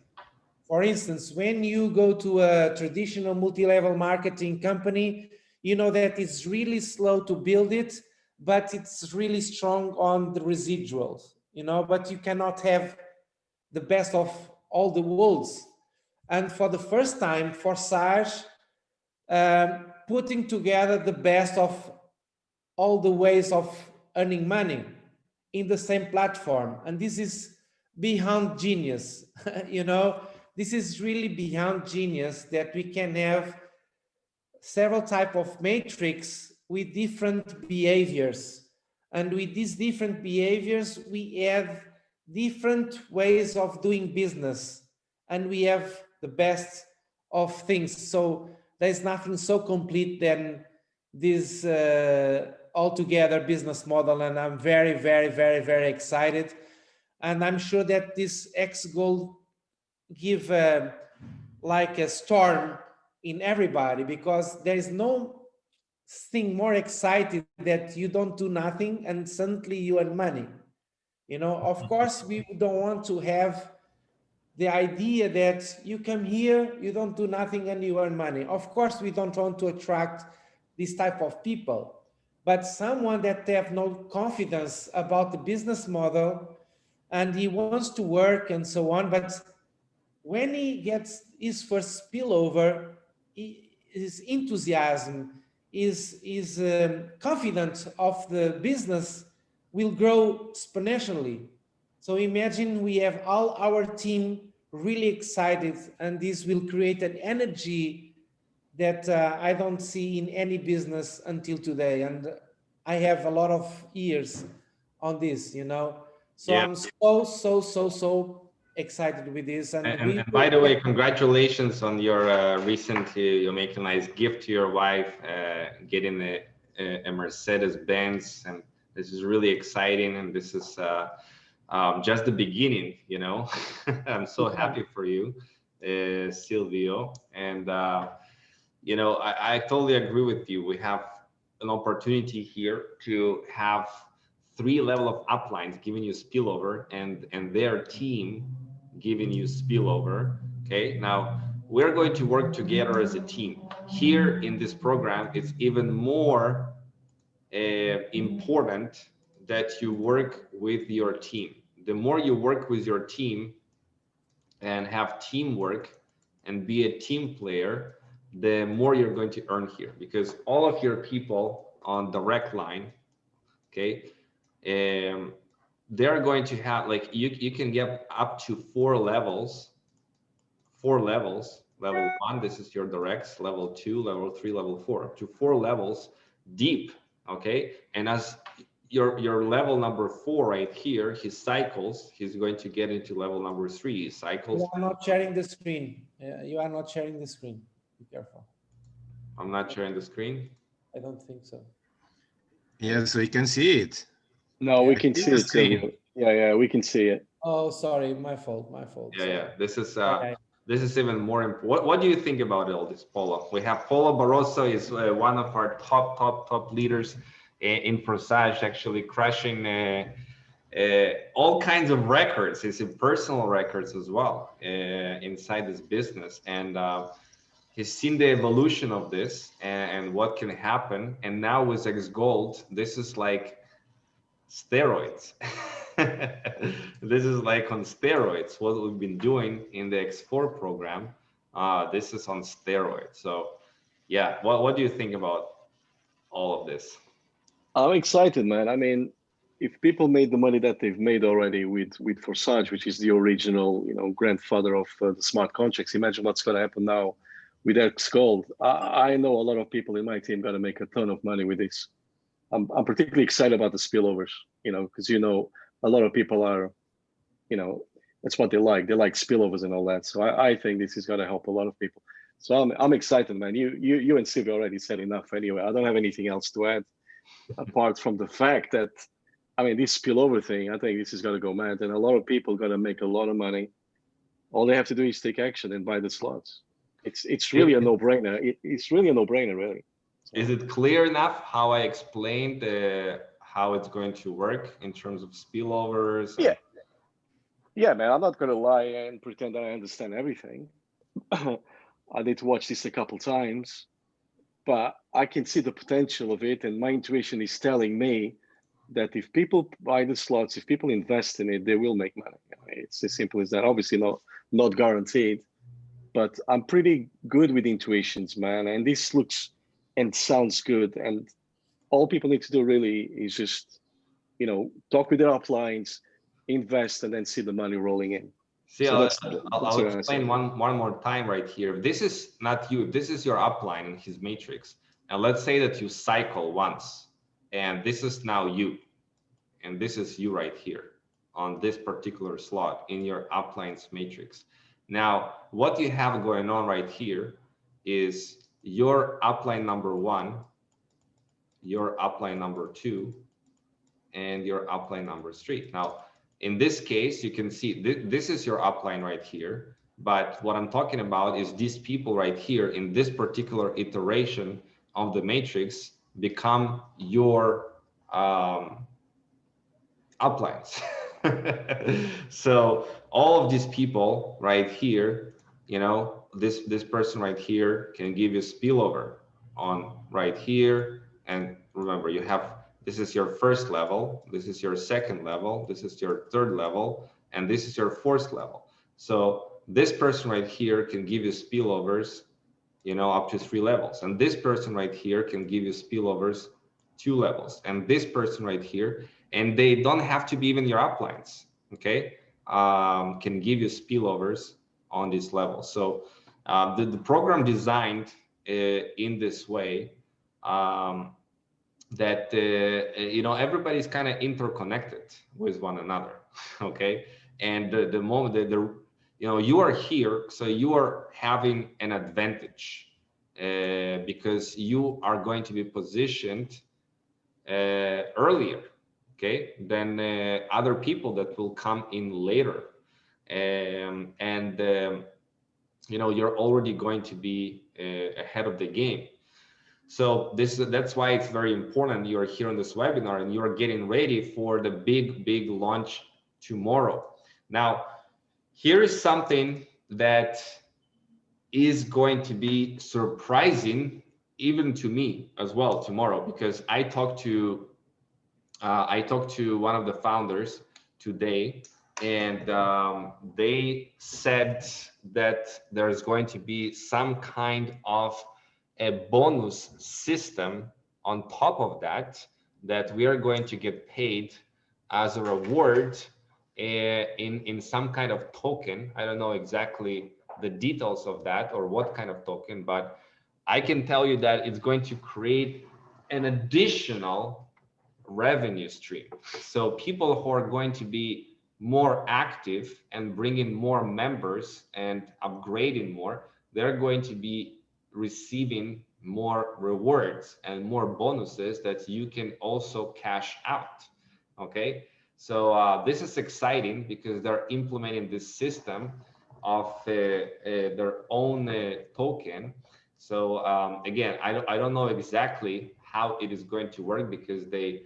For instance, when you go to a traditional multi-level marketing company, you know that it's really slow to build it, but it's really strong on the residuals, you know, but you cannot have the best of all the worlds. And for the first time, Forsage um, putting together the best of all the ways of earning money in the same platform. And this is beyond genius, *laughs* you know, this is really beyond genius that we can have several type of matrix with different behaviors. And with these different behaviors, we have different ways of doing business and we have the best of things. So there's nothing so complete than this uh, altogether business model. And I'm very, very, very, very excited. And I'm sure that this X Gold give uh, like a storm in everybody because there is no thing more excited that you don't do nothing and suddenly you earn money. You know, of course, we don't want to have the idea that you come here, you don't do nothing and you earn money. Of course, we don't want to attract this type of people, but someone that they have no confidence about the business model and he wants to work and so on. But when he gets his first spillover, his enthusiasm, is, is um, confident of the business will grow exponentially. So imagine we have all our team really excited and this will create an energy that uh, I don't see in any business until today. And I have a lot of years on this, you know. So yeah. I'm so, so, so, so excited with this. And, and, and, and by the way, congratulations on your uh, recently, you make a nice gift to your wife, uh, getting a, a Mercedes Benz and this is really exciting, and this is uh, um, just the beginning. You know, *laughs* I'm so happy for you, uh, Silvio, and uh, you know, I, I totally agree with you. We have an opportunity here to have three level of uplines giving you spillover and and their team giving you spillover okay now we're going to work together as a team here in this program it's even more uh, important that you work with your team. The more you work with your team and have teamwork and be a team player, the more you're going to earn here because all of your people on direct line, okay, um, they're going to have like you, you can get up to four levels, four levels. Level one, this is your directs, level two, level three, level four, up to four levels deep okay? And as your your level number four right here his cycles he's going to get into level number three cycles. You are not sharing the screen. Yeah, you are not sharing the screen. Be careful. I'm not sharing the screen? I don't think so. Yes we can see it no we can see it too. yeah yeah we can see it oh sorry my fault my fault yeah sorry. yeah this is uh okay this is even more important. What, what do you think about all this, Polo? We have Polo Barroso is uh, one of our top, top, top leaders in, in Forsage, actually crushing uh, uh, all kinds of records. It's in personal records as well uh, inside this business. And uh, he's seen the evolution of this and, and what can happen. And now with X Gold, this is like steroids. *laughs* this is like on steroids, what we've been doing in the X4 program. Uh, this is on steroids. So yeah, what, what do you think about all of this? I'm excited, man. I mean, if people made the money that they've made already with with Forsage, which is the original, you know, grandfather of uh, the smart contracts, imagine what's going to happen now with X Gold. I, I know a lot of people in my team going to make a ton of money with this. I'm, I'm particularly excited about the spillovers, you know, because you know a lot of people are, you know, that's what they like. They like spillovers and all that. So I, I think this is going to help a lot of people. So I'm, I'm excited, man. You, you, you and Silvio already said enough anyway. I don't have anything else to add apart from the fact that, I mean, this spillover thing, I think this is going to go mad and a lot of people going to make a lot of money. All they have to do is take action and buy the slots. It's, it's really a no brainer. It, it's really a no brainer, really. Is it clear enough how I explained the how it's going to work in terms of spillovers? Yeah. Yeah, man, I'm not gonna lie and pretend that I understand everything. *clears throat* I need to watch this a couple times, but I can see the potential of it, and my intuition is telling me that if people buy the slots, if people invest in it, they will make money. It's as simple as that. Obviously, not not guaranteed, but I'm pretty good with intuitions, man. And this looks and sounds good. And all people need to do really is just, you know, talk with their uplines, invest, and then see the money rolling in. See, So I'll, that's- I'll- that's I'll explain one, one more time right here. This is not you, this is your upline in his matrix. And let's say that you cycle once, and this is now you. And this is you right here on this particular slot in your uplines matrix. Now, what you have going on right here is your upline number one, your upline number two, and your upline number three. Now, in this case, you can see th this is your upline right here. But what I'm talking about is these people right here in this particular iteration of the matrix become your um, uplines. *laughs* so all of these people right here, you know, this this person right here can give you spillover on right here. And remember, you have this is your first level, this is your second level, this is your third level, and this is your fourth level. So this person right here can give you spillovers, you know, up to three levels. And this person right here can give you spillovers two levels. And this person right here, and they don't have to be even your uplines, okay? Um, can give you spillovers on this level. So uh, the, the program designed uh, in this way um, that uh, you know everybody's kind of interconnected with one another *laughs* okay? And the, the moment that the you know you are here so you are having an advantage uh, because you are going to be positioned uh, earlier okay than other people that will come in later. Um, and um, you know you're already going to be uh, ahead of the game so this that's why it's very important you're here on this webinar and you're getting ready for the big, big launch tomorrow. Now, here is something that is going to be surprising even to me as well tomorrow because I talked to uh, I talked to one of the founders today and um, they said that there's going to be some kind of a bonus system on top of that that we are going to get paid as a reward uh, in in some kind of token. I don't know exactly the details of that or what kind of token but i can tell you that it's going to create an additional revenue stream. So people who are going to be more active and bringing more members and upgrading more they're going to be receiving more rewards and more bonuses that you can also cash out okay? So uh, this is exciting because they're implementing this system of uh, uh, their own uh, token. So um, again I don't, I don't know exactly how it is going to work because they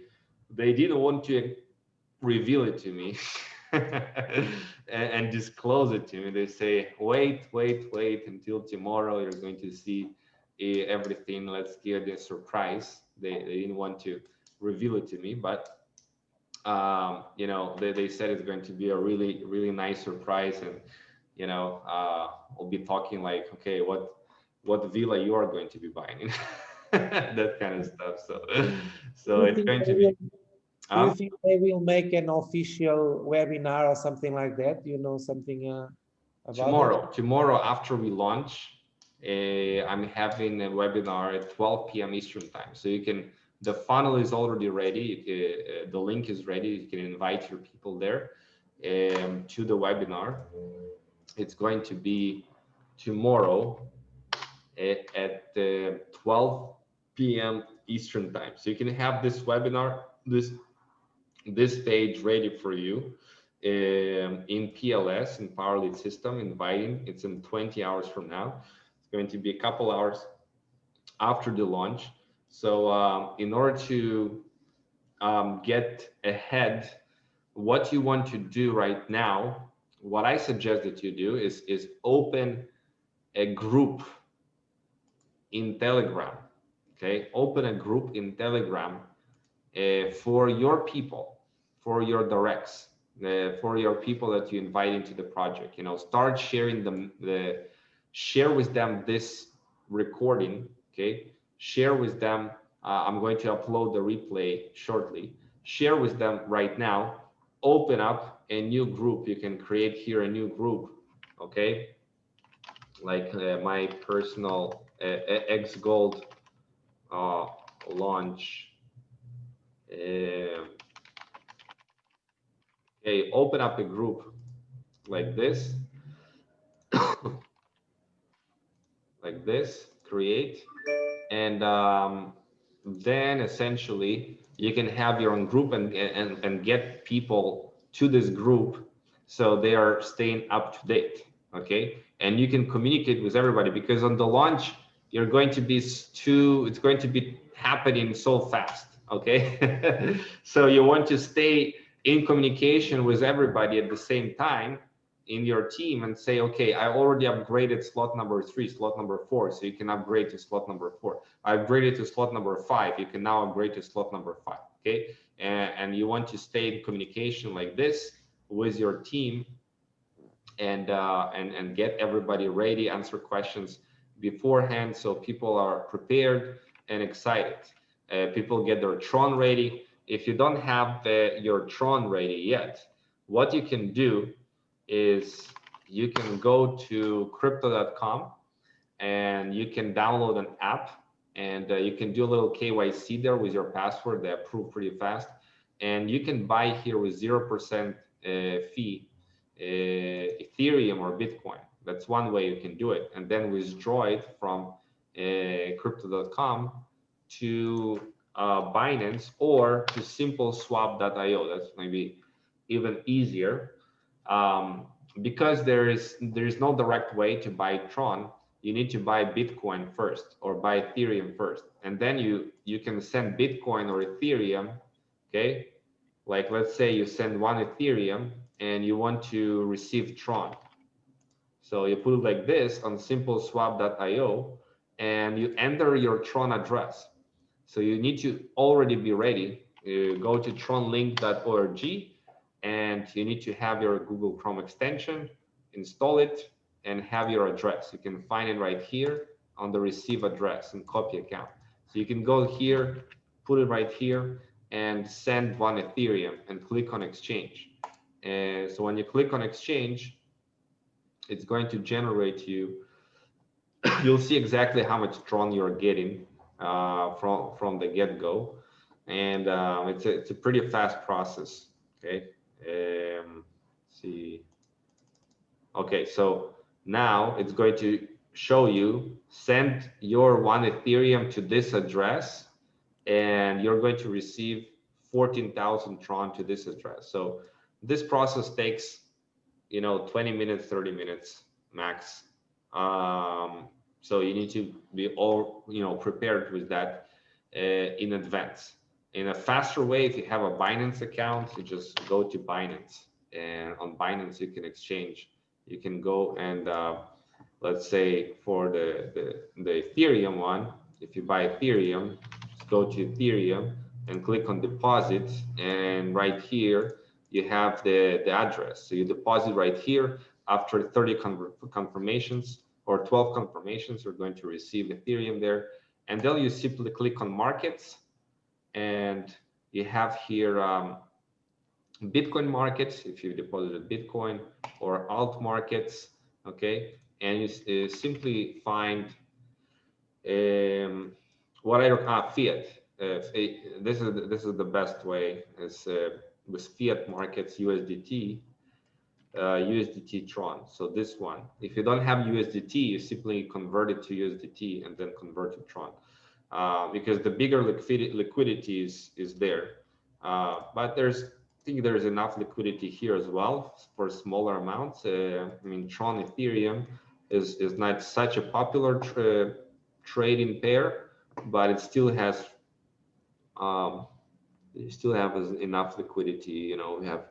they didn't want to reveal it to me *laughs* *laughs* and, and disclose it to me. They say wait wait wait until tomorrow you're going to see eh, everything. Let's give the surprise. They, they didn't want to reveal it to me but um, you know they, they said it's going to be a really really nice surprise and you know uh, we'll be talking like okay what what villa you are going to be buying? *laughs* That kind of stuff. So so it's going to be Do you um, think they will make an official webinar or something like that? Do you know something uh, about tomorrow tomorrow after we launch uh, i'm having a webinar at 12 p.m eastern time. So you can the funnel is already ready. Uh, the link is ready. You can invite your people there um, to the webinar. It's going to be tomorrow at, at uh, 12 p.m eastern time. So you can have this webinar this this page ready for you um, in PLS in Power Lead System inviting. It's in 20 hours from now. It's going to be a couple hours after the launch. So um, in order to um, get ahead, what you want to do right now what I suggest that you do is, is open a group in Telegram, okay? Open a group in Telegram uh, for your people, for your directs, uh, for your people that you invite into the project. You know, start sharing them, the, share with them this recording, okay? Share with them, uh, I'm going to upload the replay shortly. Share with them right now, open up a new group. You can create here a new group, okay? Like uh, my personal uh, X Gold uh, launch. Uh, okay, open up a group like this, *coughs* like this, create, and um, then essentially you can have your own group and, and, and get people to this group so they are staying up to date okay? And you can communicate with everybody because on the launch you're going to be too it's going to be happening so fast okay? *laughs* So you want to stay in communication with everybody at the same time in your team and say okay i already upgraded slot number three slot number four so you can upgrade to slot number four. I upgraded to slot number five you can now upgrade to slot number five okay? And, and you want to stay in communication like this with your team and uh, and and get everybody ready answer questions beforehand so people are prepared and excited. Uh, people get their tron ready if you don't have the, your tron ready yet what you can do is you can go to crypto.com and you can download an app and uh, you can do a little KYC there with your password. They approve pretty fast. And you can buy here with 0% uh, fee uh, Ethereum or Bitcoin. That's one way you can do it. And then withdraw it from uh, crypto.com to uh, Binance or to simpleswap.io. That's maybe even easier. Um, because there is there is no direct way to buy Tron, you need to buy Bitcoin first or buy Ethereum first. And then you, you can send Bitcoin or Ethereum, okay? Like let's say you send one Ethereum and you want to receive Tron. So you put it like this on simpleswap.io and you enter your Tron address. So you need to already be ready. You go to tronlink.org and you need to have your Google Chrome extension, install it, and have your address. You can find it right here on the receive address and copy account. So you can go here, put it right here and send one Ethereum and click on exchange. And so when you click on exchange, it's going to generate you. *coughs* You'll see exactly how much Tron you're getting uh, from from the get go, and um, it's a it's a pretty fast process. Okay, um, see. Okay, so now it's going to show you send your one Ethereum to this address and you're going to receive 14,000 Tron to this address. So this process takes, you know, 20 minutes, 30 minutes max. Um, so you need to be all, you know, prepared with that uh, in advance. In a faster way, if you have a Binance account, you just go to Binance and on Binance you can exchange you can go and uh, let's say for the, the, the Ethereum one, if you buy Ethereum, just go to Ethereum and click on deposit. And right here, you have the, the address. So you deposit right here after 30 confirmations or 12 confirmations, you're going to receive Ethereum there. And then you simply click on markets and you have here um, Bitcoin markets, if you deposited Bitcoin or alt markets, okay, and you uh, simply find um, what I ah, fiat. Uh, this is this is the best way is uh, with fiat markets USDT, uh, USDT Tron. So this one, if you don't have USDT, you simply convert it to USDT and then convert to Tron, uh, because the bigger liquidity liquidity is is there. Uh, but there's I think there's enough liquidity here as well for smaller amounts. Uh, I mean, Tron Ethereum is, is not such a popular tra trading pair, but it still has um, you still have enough liquidity. You know, we have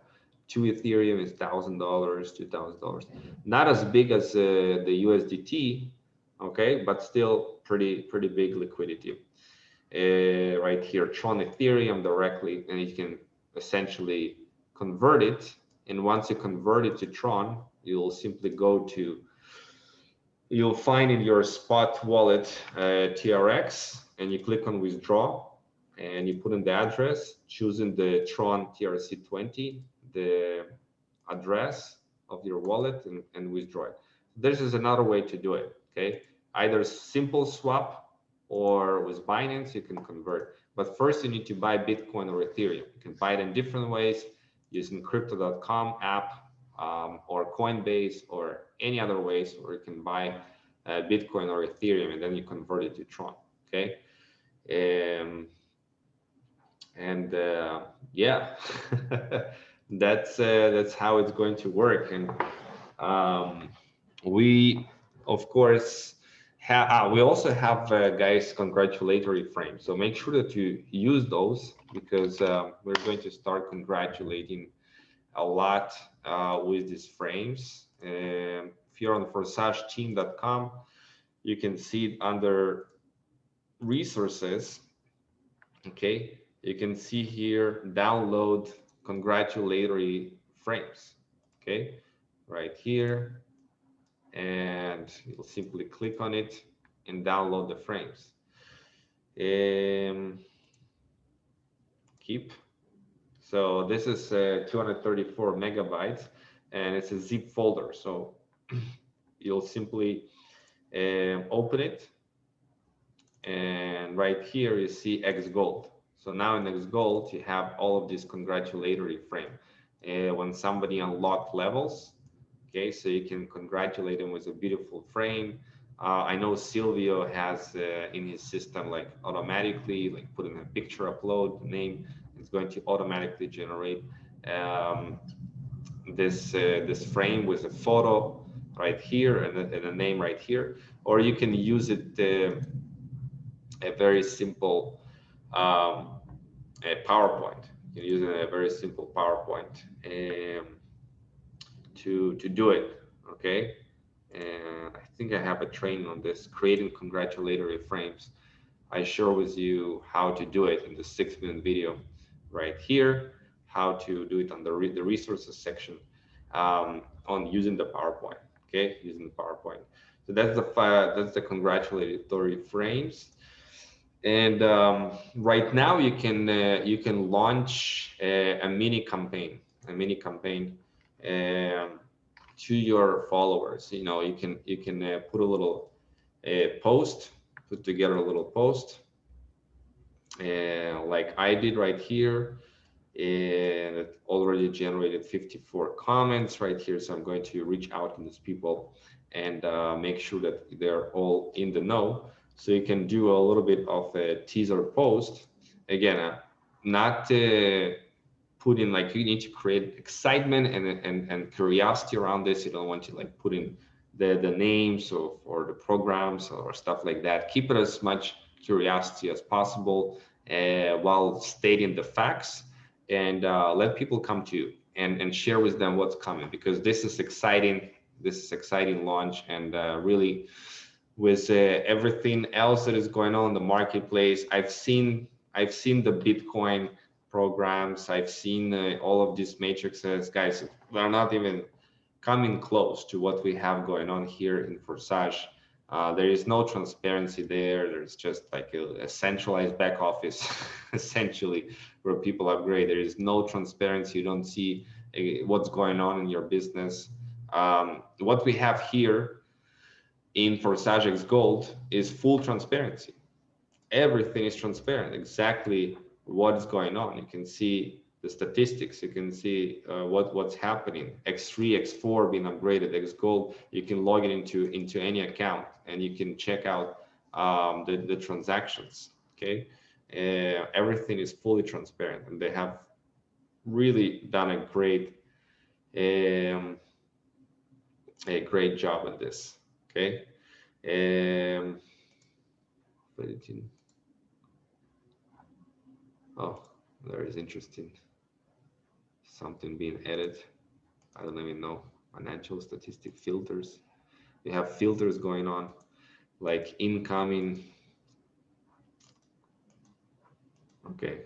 two Ethereum is thousand dollars, two thousand dollars. Not as big as uh, the USDT, okay, but still pretty pretty big liquidity. Uh, right here, Tron Ethereum directly, and you can essentially convert it. And once you convert it to Tron, you'll simply go to, you'll find in your spot wallet uh, TRX, and you click on withdraw, and you put in the address, choosing the Tron TRC20, the address of your wallet, and, and withdraw it. This is another way to do it. Okay, either simple swap or with Binance, you can convert. But first you need to buy Bitcoin or Ethereum. You can buy it in different ways using crypto.com app um, or Coinbase or any other ways, or you can buy uh, Bitcoin or Ethereum and then you convert it to Tron. Okay. Um, and uh, yeah, *laughs* that's uh, that's how it's going to work. And um, we, of course, uh, we also have uh, guys congratulatory frames. So make sure that you use those because uh, we're going to start congratulating a lot uh, with these frames. If you're on forsage.team.com you can see it under resources. Okay? You can see here download congratulatory frames okay right here and you'll simply click on it and download the frames. Um, keep. So this is uh, 234 megabytes and it's a zip folder. So *clears throat* you'll simply um, open it and right here you see X Gold. So now in X Gold you have all of these congratulatory frame. Uh, when somebody unlocked levels, Okay, so you can congratulate him with a beautiful frame. Uh, I know Silvio has uh, in his system like automatically like putting a picture upload name. It's going to automatically generate um, this uh, this frame with a photo right here and a, and a, name right here, or you can use it uh, a very simple um, a PowerPoint. You can use a very simple PowerPoint. Um, to to do it okay and i think i have a training on this creating congratulatory frames i share with you how to do it in the six minute video right here how to do it on the, re the resources section um, on using the powerpoint okay using the powerpoint so that's the file that's the congratulatory frames and um, right now you can uh, you can launch a, a mini campaign a mini campaign um, to your followers. You know, you can you can uh, put a little uh, post, put together a little post, uh, like I did right here, and it already generated 54 comments right here. So I'm going to reach out to these people and uh, make sure that they're all in the know. So you can do a little bit of a teaser post. Again, uh, not uh, put in like you need to create excitement and and, and curiosity around this. You don't want to like put in the the names of or the programs or stuff like that. Keep it as much curiosity as possible uh, while stating the facts and uh, let people come to you and and share with them what's coming because this is exciting. This is exciting launch and uh, really with uh, everything else that is going on in the marketplace i've seen i've seen the bitcoin programs. I've seen uh, all of these matrices, guys, they're not even coming close to what we have going on here in Forsage. Uh, there is no transparency there. There's just like a, a centralized back office, *laughs* essentially, where people upgrade. There is no transparency. You don't see uh, what's going on in your business. Um, what we have here in Forsage X Gold is full transparency. Everything is transparent, exactly what is going on. You can see the statistics. You can see uh, what what's happening. X3, X4 being upgraded, X Gold. You can log it into into any account and you can check out um, the the transactions. Okay, uh, everything is fully transparent, and they have really done a great um, a great job at this. Okay. Um, Oh, there is interesting. something being added. I don't even know. Financial statistic filters. We have filters going on, like incoming. Okay,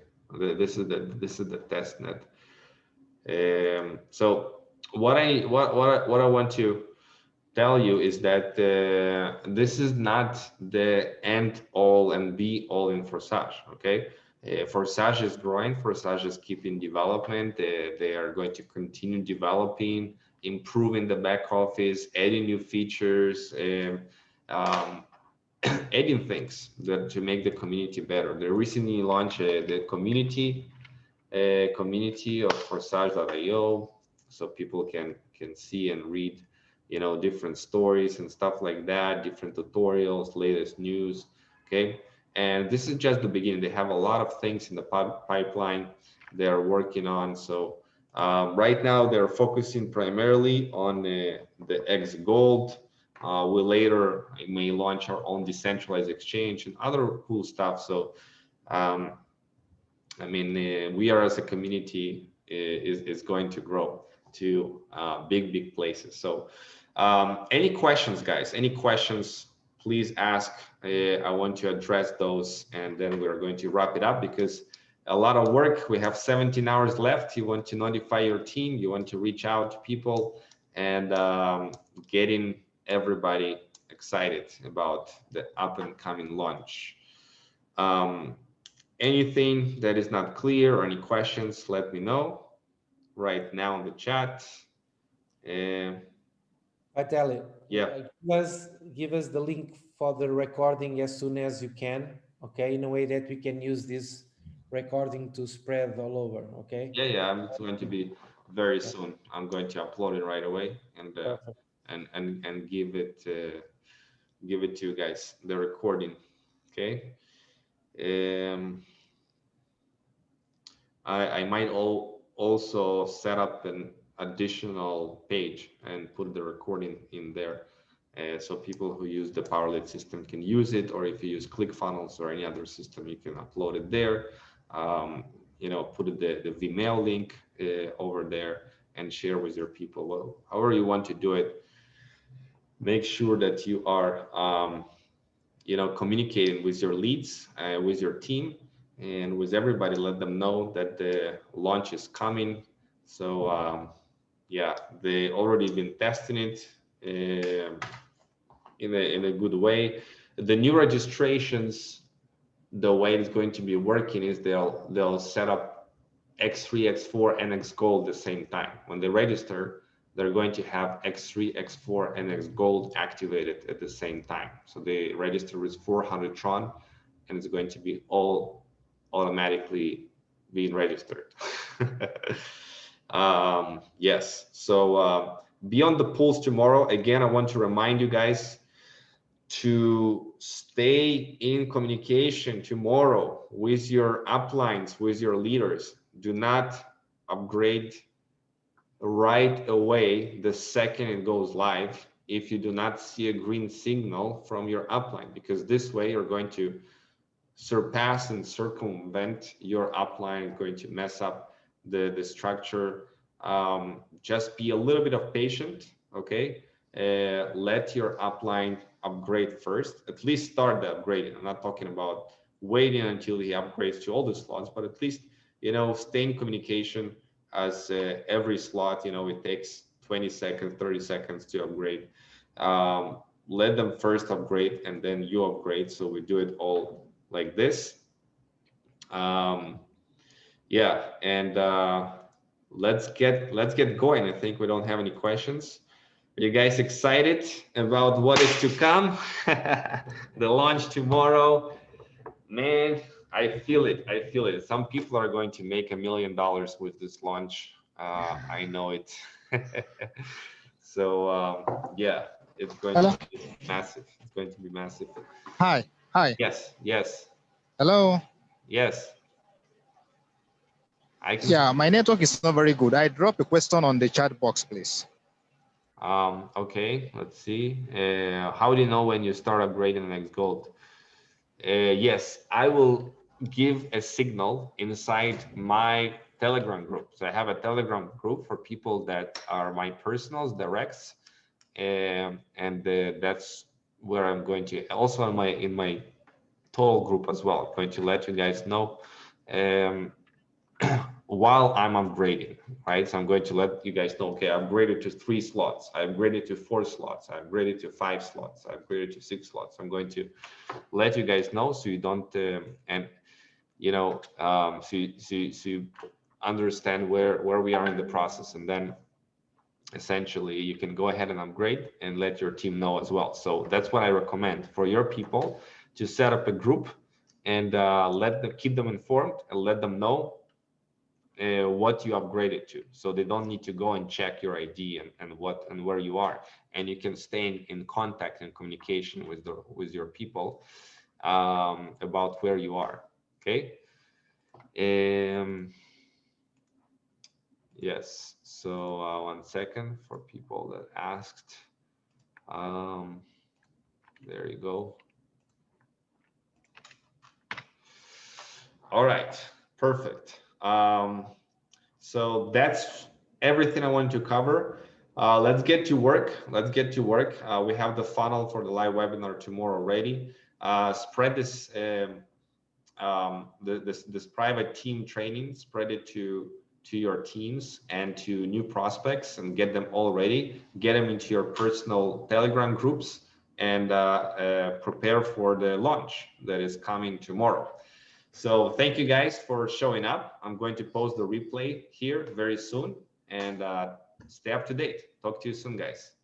this is the this is the test net. Um, so what I what what what I want to tell you is that uh, this is not the end all and be all in Forsage. Okay, uh, Forsage is growing. Forsage is keeping development. Uh, they are going to continue developing, improving the back office, adding new features, um, um, *clears throat* adding things that to make the community better. They recently launched uh, the community uh, community of Forsage.io, so people can can see and read, you know, different stories and stuff like that, different tutorials, latest news. Okay, and this is just the beginning. They have a lot of things in the pipeline they are working on. So um, right now they're focusing primarily on uh, the X Gold. Uh, we later may launch our own decentralized exchange and other cool stuff. So um, I mean, uh, we are as a community uh, is, is going to grow to uh, big, big places. So um, any questions, guys, any questions please ask. Uh, I want to address those and then we're going to wrap it up because a lot of work. We have 17 hours left. You want to notify your team. You want to reach out to people and um, getting everybody excited about the up and coming launch. Um, anything that is not clear or any questions, let me know right now in the chat. Uh, Vitaliy, yeah. Uh, give us, give us the link for the recording as soon as you can, okay? In a way that we can use this recording to spread all over, okay? Yeah, yeah, it's going to be very soon. I'm going to upload it right away and uh, and and and give it uh, give it to you guys the recording, okay? Um, I I might all also set up an additional page and put the recording in there. Uh, so people who use the Power Lead system can use it, or if you use ClickFunnels or any other system, you can upload it there. Um, you know, put the, the Vimeo link uh, over there and share with your people. Well, however you want to do it, make sure that you are, um, you know, communicating with your leads, uh, with your team, and with everybody. Let them know that the launch is coming. So um, yeah, they already been testing it uh, in a in a good way. The new registrations, the way it's going to be working is they'll they'll set up X3, X4, and X Gold at the same time. When they register, they're going to have X3, X4, and X Gold activated at the same time. So they register with 400 Tron, and it's going to be all automatically being registered. *laughs* um, yes, so uh, beyond the polls tomorrow, again, I want to remind you guys to stay in communication tomorrow with your uplines, with your leaders. Do not upgrade right away the second it goes live if you do not see a green signal from your upline, because this way you're going to surpass and circumvent your upline, going to mess up the, the structure. Um, just be a little bit of patient, okay? Uh, let your upline upgrade first, at least start the upgrading. I'm not talking about waiting until he upgrades to all the slots, but at least, you know, stay in communication as uh, every slot, you know, it takes 20 seconds, 30 seconds to upgrade. Um, let them first upgrade and then you upgrade. So we do it all like this. Um, yeah, and uh, let's get let's get going. I think we don't have any questions. Are you guys excited about what is to come? *laughs* the launch tomorrow, man, I feel it. I feel it. Some people are going to make a million dollars with this launch. Uh, I know it. *laughs* so um, yeah, it's going Hello? to be massive. It's going to be massive. Hi. Hi. Yes. Yes. Hello. Yes. Yeah, my network is not very good. I drop a question on the chat box, please. Um, okay, let's see. Uh, how do you know when you start upgrading the X Gold? Uh, yes, I will give a signal inside my Telegram group. So I have a Telegram group for people that are my personals, directs, um, and uh, that's where I'm going to also in my in my total group as well. I'm going to let you guys know um, while I'm upgrading, right? So I'm going to let you guys know, okay, I upgraded to three slots, I upgraded to four slots, I upgraded to five slots, I upgraded to six slots. I'm going to let you guys know so you don't, um, and you know, um, so, you, so, you, so you understand where, where we are in the process. And then essentially you can go ahead and upgrade and let your team know as well. So that's what I recommend for your people to set up a group and uh, let them keep them informed and let them know uh, what you upgraded to. So they don't need to go and check your id and, and what and where you are. And you can stay in, in contact and communication with the with your people um, about where you are. Okay? Um yes. So uh, one second for people that asked. Um there you go. All right. Perfect um, so that's everything I wanted to cover. Uh, let's get to work. Let's get to work. Uh, we have the funnel for the live webinar tomorrow ready. Uh, spread this, um, um, the, this, this private team training, spread it to, to your teams and to new prospects and get them all ready. Get them into your personal Telegram groups and uh, uh, prepare for the launch that is coming tomorrow. So thank you guys for showing up. I'm going to post the replay here very soon and uh, stay up to date. Talk to you soon, guys.